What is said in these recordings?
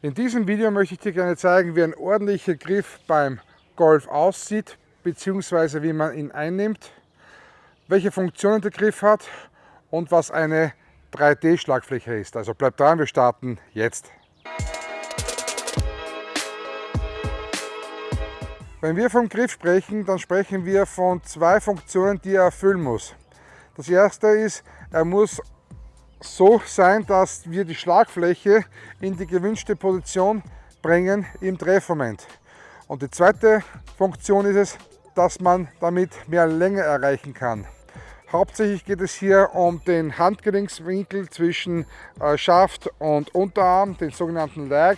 In diesem Video möchte ich dir gerne zeigen, wie ein ordentlicher Griff beim Golf aussieht, beziehungsweise wie man ihn einnimmt, welche Funktionen der Griff hat und was eine 3D-Schlagfläche ist. Also bleib dran, wir starten jetzt. Wenn wir vom Griff sprechen, dann sprechen wir von zwei Funktionen, die er erfüllen muss. Das erste ist, er muss so sein, dass wir die Schlagfläche in die gewünschte Position bringen im Treffmoment. Und die zweite Funktion ist es, dass man damit mehr Länge erreichen kann. Hauptsächlich geht es hier um den Handgelenkswinkel zwischen äh, Schaft und Unterarm, den sogenannten Lag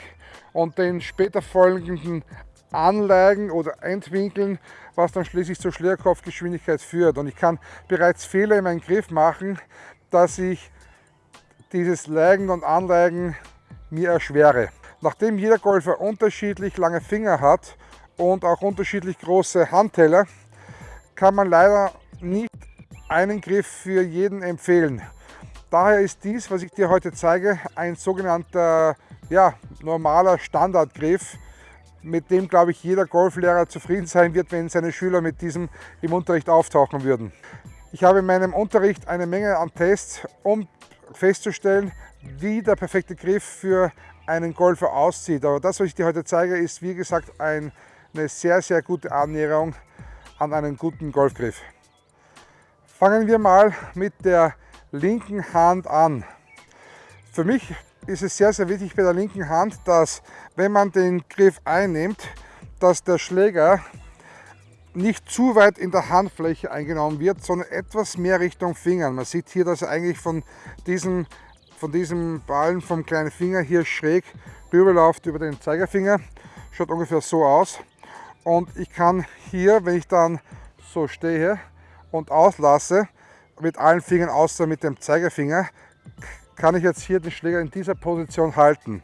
und den später folgenden Anleigen oder Endwinkeln, was dann schließlich zur Schlägerkopfgeschwindigkeit führt. Und ich kann bereits Fehler in meinem Griff machen, dass ich dieses Legen und Anlegen mir erschwere. Nachdem jeder Golfer unterschiedlich lange Finger hat und auch unterschiedlich große Handteller, kann man leider nicht einen Griff für jeden empfehlen. Daher ist dies, was ich dir heute zeige, ein sogenannter ja, normaler Standardgriff, mit dem, glaube ich, jeder Golflehrer zufrieden sein wird, wenn seine Schüler mit diesem im Unterricht auftauchen würden. Ich habe in meinem Unterricht eine Menge an Tests, um festzustellen, wie der perfekte Griff für einen Golfer aussieht. Aber das, was ich dir heute zeige, ist wie gesagt ein, eine sehr, sehr gute Annäherung an einen guten Golfgriff. Fangen wir mal mit der linken Hand an. Für mich ist es sehr, sehr wichtig bei der linken Hand, dass wenn man den Griff einnimmt, dass der Schläger nicht zu weit in der Handfläche eingenommen wird, sondern etwas mehr Richtung Fingern. Man sieht hier, dass er eigentlich von diesem, von diesem Ballen vom kleinen Finger hier schräg rüberläuft über den Zeigerfinger. Schaut ungefähr so aus. Und ich kann hier, wenn ich dann so stehe und auslasse, mit allen Fingern außer mit dem Zeigerfinger, kann ich jetzt hier den Schläger in dieser Position halten.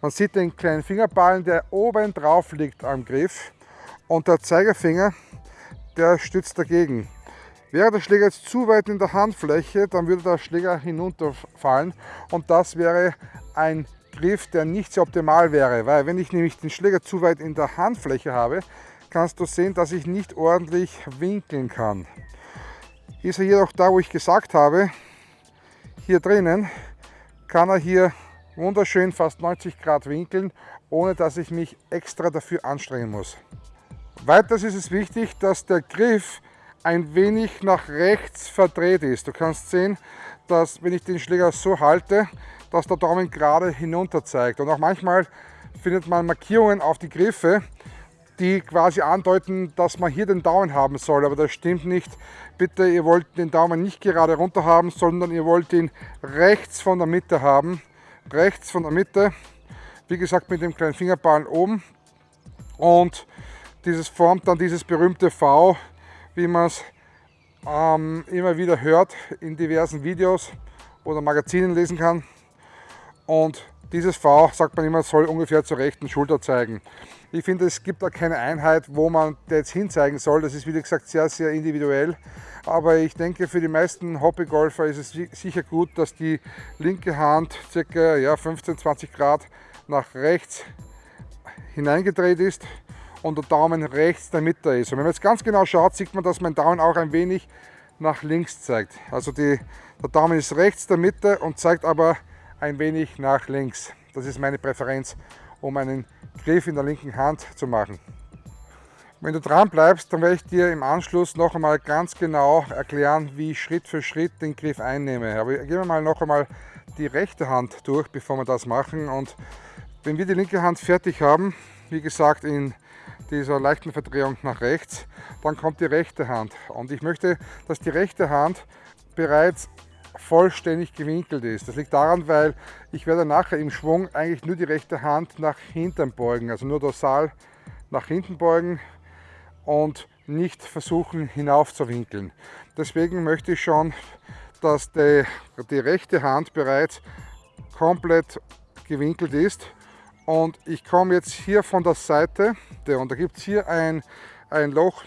Man sieht den kleinen Fingerballen, der oben drauf liegt am Griff und der Zeigefinger, der stützt dagegen. Wäre der Schläger jetzt zu weit in der Handfläche, dann würde der Schläger hinunterfallen und das wäre ein Griff, der nicht sehr optimal wäre, weil wenn ich nämlich den Schläger zu weit in der Handfläche habe, kannst du sehen, dass ich nicht ordentlich winkeln kann. Ist er jedoch da, wo ich gesagt habe, hier drinnen, kann er hier wunderschön fast 90 Grad winkeln, ohne dass ich mich extra dafür anstrengen muss. Weiters ist es wichtig, dass der Griff ein wenig nach rechts verdreht ist. Du kannst sehen, dass wenn ich den Schläger so halte, dass der Daumen gerade hinunter zeigt. Und auch manchmal findet man Markierungen auf die Griffe, die quasi andeuten, dass man hier den Daumen haben soll. Aber das stimmt nicht. Bitte, ihr wollt den Daumen nicht gerade runter haben, sondern ihr wollt ihn rechts von der Mitte haben. Rechts von der Mitte. Wie gesagt, mit dem kleinen Fingerballen oben. Und dieses formt dann dieses berühmte V, wie man es ähm, immer wieder hört in diversen Videos oder Magazinen lesen kann. Und dieses V, sagt man immer, soll ungefähr zur rechten Schulter zeigen. Ich finde, es gibt da keine Einheit, wo man jetzt hinzeigen soll. Das ist, wie gesagt, sehr, sehr individuell. Aber ich denke, für die meisten Hobbygolfer ist es sicher gut, dass die linke Hand ca. Ja, 15-20 Grad nach rechts hineingedreht ist und der Daumen rechts der Mitte ist. Und wenn man jetzt ganz genau schaut, sieht man, dass mein Daumen auch ein wenig nach links zeigt. Also die, der Daumen ist rechts der Mitte und zeigt aber ein wenig nach links. Das ist meine Präferenz, um einen Griff in der linken Hand zu machen. Wenn du dran bleibst, dann werde ich dir im Anschluss noch einmal ganz genau erklären, wie ich Schritt für Schritt den Griff einnehme. Aber gehen wir mal noch einmal die rechte Hand durch, bevor wir das machen. Und wenn wir die linke Hand fertig haben, wie gesagt in dieser leichten Verdrehung nach rechts, dann kommt die rechte Hand. Und ich möchte, dass die rechte Hand bereits vollständig gewinkelt ist. Das liegt daran, weil ich werde nachher im Schwung eigentlich nur die rechte Hand nach hinten beugen, also nur dorsal nach hinten beugen und nicht versuchen hinauf zu winkeln. Deswegen möchte ich schon, dass die, die rechte Hand bereits komplett gewinkelt ist und ich komme jetzt hier von der Seite und da gibt es hier ein, ein, Loch,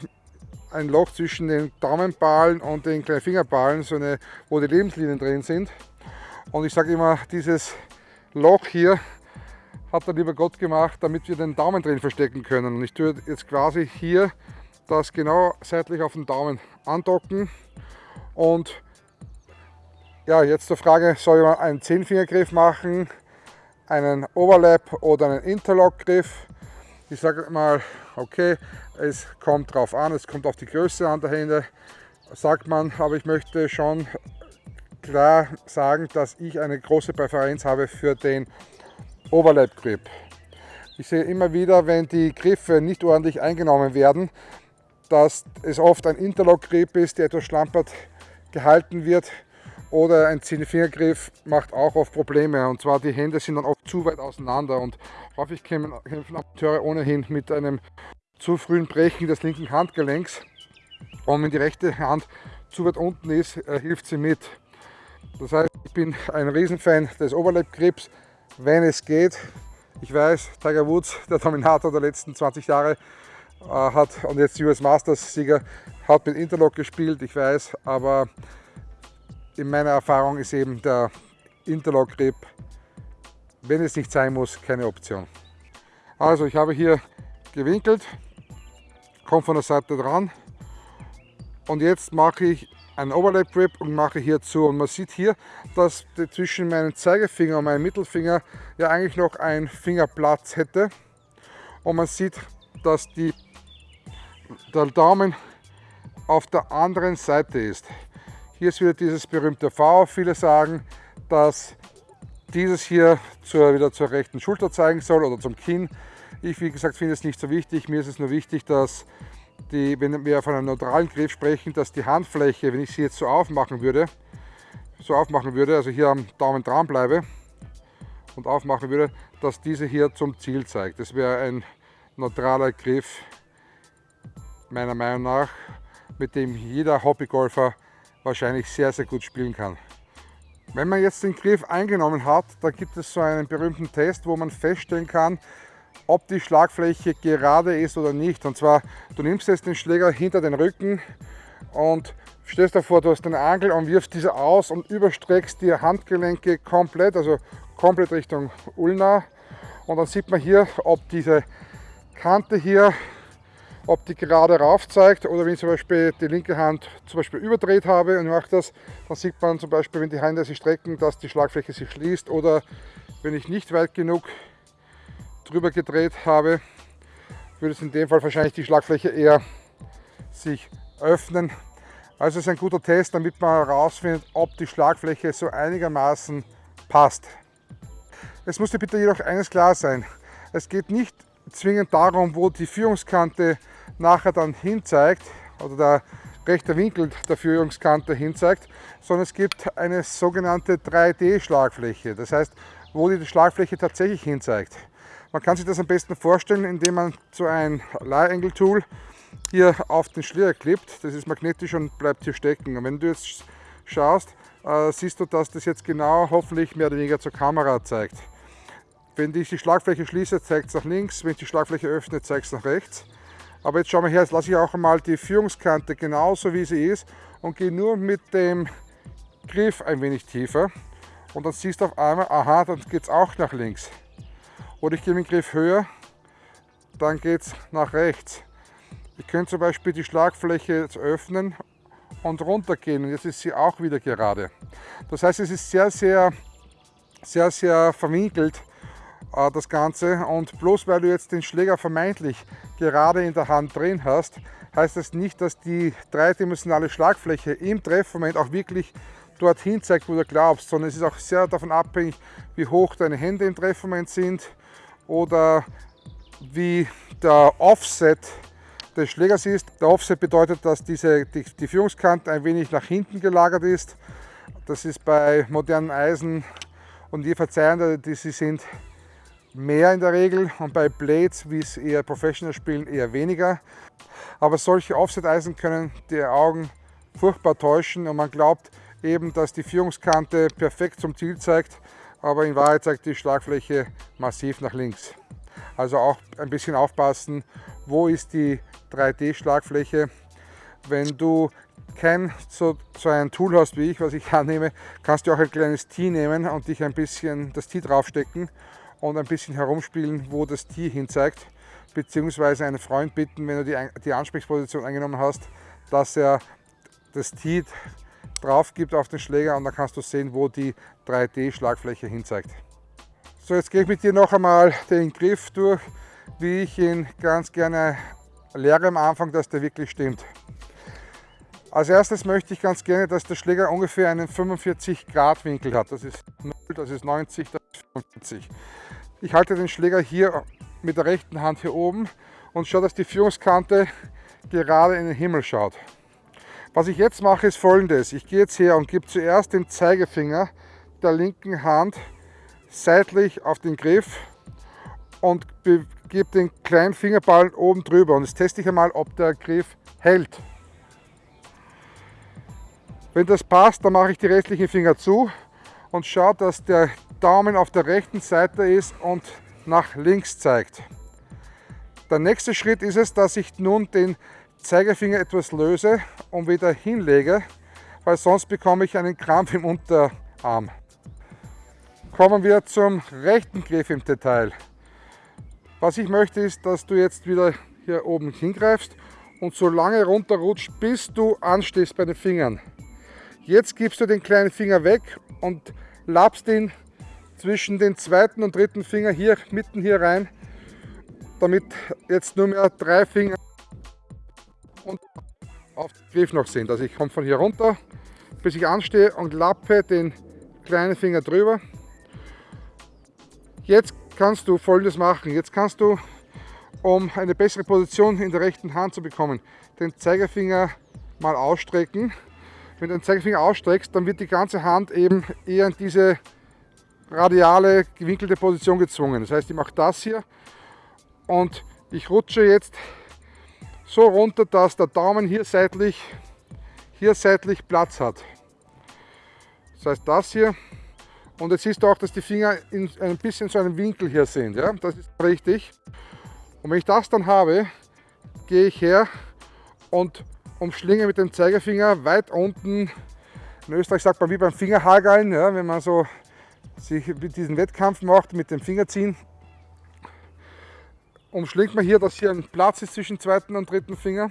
ein Loch zwischen den Daumenballen und den kleinen Fingerballen, so eine, wo die Lebenslinien drin sind. Und ich sage immer, dieses Loch hier hat der liebe Gott gemacht, damit wir den Daumen drin verstecken können. Und ich tue jetzt quasi hier das genau seitlich auf den Daumen andocken. Und ja, jetzt zur Frage, soll man einen Zehnfingergriff machen, einen Overlap oder einen Interlock-Griff? Ich sage mal, okay, es kommt drauf an, es kommt auf die Größe an der Hände, sagt man, aber ich möchte schon klar sagen, dass ich eine große Präferenz habe für den Overlap Grip. Ich sehe immer wieder, wenn die Griffe nicht ordentlich eingenommen werden, dass es oft ein Interlock Grip ist, der etwas schlampert gehalten wird oder ein Zehnfingergriff macht auch oft Probleme und zwar die Hände sind dann oft zu weit auseinander und häufig kämpfen Amateure ohnehin mit einem zu frühen Brechen des linken Handgelenks und wenn die rechte Hand zu weit unten ist, äh, hilft sie mit. Das heißt, ich bin ein Riesenfan des Overlap Grips, wenn es geht. Ich weiß, Tiger Woods, der Dominator der letzten 20 Jahre, äh, hat und jetzt US Masters Sieger, hat mit Interlock gespielt, ich weiß, aber in meiner Erfahrung ist eben der Interlock Grip, wenn es nicht sein muss, keine Option. Also ich habe hier gewinkelt, komme von der Seite dran und jetzt mache ich einen Overlap Grip und mache hier zu. Und man sieht hier, dass zwischen meinem Zeigefinger und meinem Mittelfinger ja eigentlich noch ein Fingerplatz hätte. Und man sieht, dass die, der Daumen auf der anderen Seite ist. Hier ist wieder dieses berühmte V. Viele sagen, dass dieses hier zur, wieder zur rechten Schulter zeigen soll oder zum Kinn. Ich, wie gesagt, finde es nicht so wichtig. Mir ist es nur wichtig, dass die, wenn wir von einem neutralen Griff sprechen, dass die Handfläche, wenn ich sie jetzt so aufmachen würde, so aufmachen würde, also hier am Daumen dran bleibe und aufmachen würde, dass diese hier zum Ziel zeigt. Das wäre ein neutraler Griff, meiner Meinung nach, mit dem jeder Hobbygolfer wahrscheinlich sehr, sehr gut spielen kann. Wenn man jetzt den Griff eingenommen hat, dann gibt es so einen berühmten Test, wo man feststellen kann, ob die Schlagfläche gerade ist oder nicht. Und zwar, du nimmst jetzt den Schläger hinter den Rücken und stellst davor, du hast eine Angel und wirfst diese aus und überstreckst die Handgelenke komplett, also komplett Richtung Ulna. Und dann sieht man hier, ob diese Kante hier, ob die gerade rauf zeigt oder wenn ich zum Beispiel die linke Hand zum Beispiel überdreht habe und mache das, dann sieht man zum Beispiel, wenn die Hände sich strecken, dass die Schlagfläche sich schließt oder wenn ich nicht weit genug drüber gedreht habe, würde es in dem Fall wahrscheinlich die Schlagfläche eher sich öffnen. Also ist ein guter Test, damit man herausfindet, ob die Schlagfläche so einigermaßen passt. Es muss dir bitte jedoch eines klar sein. Es geht nicht zwingend darum, wo die Führungskante nachher dann hinzeigt oder der rechte Winkel der Führungskante hinzeigt, sondern es gibt eine sogenannte 3D-Schlagfläche. Das heißt, wo die Schlagfläche tatsächlich hinzeigt. Man kann sich das am besten vorstellen, indem man so ein Leih-Angle-Tool hier auf den Schläger klippt. Das ist magnetisch und bleibt hier stecken. Und wenn du jetzt schaust, äh, siehst du, dass das jetzt genau hoffentlich mehr oder weniger zur Kamera zeigt. Wenn ich die Schlagfläche schließe, zeigt es nach links. Wenn ich die Schlagfläche öffne, zeigt es nach rechts. Aber jetzt schauen wir her, jetzt lasse ich auch einmal die Führungskante genauso wie sie ist und gehe nur mit dem Griff ein wenig tiefer. Und dann siehst du auf einmal, aha, dann geht es auch nach links. Oder ich gehe mit dem Griff höher, dann geht es nach rechts. Ich könnte zum Beispiel die Schlagfläche jetzt öffnen und runter gehen und jetzt ist sie auch wieder gerade. Das heißt, es ist sehr, sehr, sehr, sehr verwinkelt äh, das Ganze und bloß weil du jetzt den Schläger vermeintlich gerade in der Hand drin hast, heißt das nicht, dass die dreidimensionale Schlagfläche im Treffmoment auch wirklich dorthin zeigt, wo du glaubst, sondern es ist auch sehr davon abhängig, wie hoch deine Hände im Treffmoment sind, oder wie der Offset des Schlägers ist. Der Offset bedeutet, dass diese, die, die Führungskante ein wenig nach hinten gelagert ist. Das ist bei modernen Eisen und je verzeihender die sie sind, mehr in der Regel und bei Blades, wie es eher Professional spielen, eher weniger. Aber solche Offset-Eisen können die Augen furchtbar täuschen und man glaubt eben, dass die Führungskante perfekt zum Ziel zeigt aber in Wahrheit zeigt die Schlagfläche massiv nach links. Also auch ein bisschen aufpassen, wo ist die 3D-Schlagfläche. Wenn du kein so, so ein Tool hast wie ich, was ich annehme, kannst du auch ein kleines Tee nehmen und dich ein bisschen das Tee draufstecken und ein bisschen herumspielen, wo das Tier hin zeigt, beziehungsweise einen Freund bitten, wenn du die, die Ansprechposition eingenommen hast, dass er das Tier drauf gibt auf den Schläger und dann kannst du sehen, wo die 3D-Schlagfläche hin zeigt. So, jetzt gehe ich mit dir noch einmal den Griff durch, wie ich ihn ganz gerne lehre am Anfang, dass der wirklich stimmt. Als erstes möchte ich ganz gerne, dass der Schläger ungefähr einen 45 Grad Winkel hat. Das ist 0, das ist 90, das ist 45. Ich halte den Schläger hier mit der rechten Hand hier oben und schaue, dass die Führungskante gerade in den Himmel schaut. Was ich jetzt mache ist folgendes. Ich gehe jetzt her und gebe zuerst den Zeigefinger der linken Hand seitlich auf den Griff und gebe den kleinen Fingerball oben drüber und jetzt teste ich einmal, ob der Griff hält. Wenn das passt, dann mache ich die restlichen Finger zu und schaue, dass der Daumen auf der rechten Seite ist und nach links zeigt. Der nächste Schritt ist es, dass ich nun den Zeigefinger etwas löse und wieder hinlege, weil sonst bekomme ich einen Krampf im Unterarm. Kommen wir zum rechten Griff im Detail. Was ich möchte ist, dass du jetzt wieder hier oben hingreifst und so lange runterrutscht, bis du anstehst bei den Fingern. Jetzt gibst du den kleinen Finger weg und lappst ihn zwischen den zweiten und dritten Finger hier mitten hier rein, damit jetzt nur mehr drei Finger und auf den Griff noch sind. Also ich komme von hier runter, bis ich anstehe und lappe den kleinen Finger drüber. Jetzt kannst du folgendes machen. Jetzt kannst du, um eine bessere Position in der rechten Hand zu bekommen, den Zeigefinger mal ausstrecken. Wenn du den Zeigefinger ausstreckst, dann wird die ganze Hand eben eher in diese radiale, gewinkelte Position gezwungen. Das heißt, ich mache das hier und ich rutsche jetzt so runter, dass der Daumen hier seitlich, hier seitlich Platz hat. Das heißt das hier. Und jetzt siehst du auch, dass die Finger in ein bisschen so einem Winkel hier sind. Ja? Das ist richtig. Und wenn ich das dann habe, gehe ich her und umschlinge mit dem Zeigefinger weit unten. In Österreich sagt man wie beim Fingerhageln, ja, wenn man so sich diesen Wettkampf macht mit dem Fingerziehen umschlingt man hier, dass hier ein Platz ist zwischen zweiten und dritten Finger.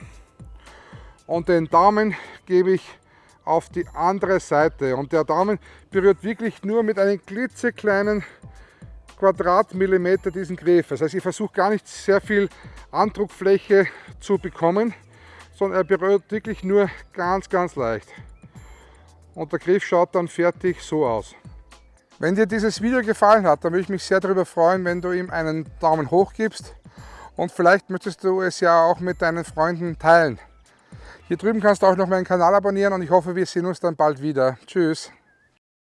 Und den Daumen gebe ich auf die andere Seite. Und der Daumen berührt wirklich nur mit einem klitzekleinen Quadratmillimeter diesen Griff. Das heißt, ich versuche gar nicht sehr viel Andruckfläche zu bekommen, sondern er berührt wirklich nur ganz, ganz leicht. Und der Griff schaut dann fertig so aus. Wenn dir dieses Video gefallen hat, dann würde ich mich sehr darüber freuen, wenn du ihm einen Daumen hoch gibst und vielleicht möchtest du es ja auch mit deinen Freunden teilen. Hier drüben kannst du auch noch meinen Kanal abonnieren und ich hoffe, wir sehen uns dann bald wieder. Tschüss!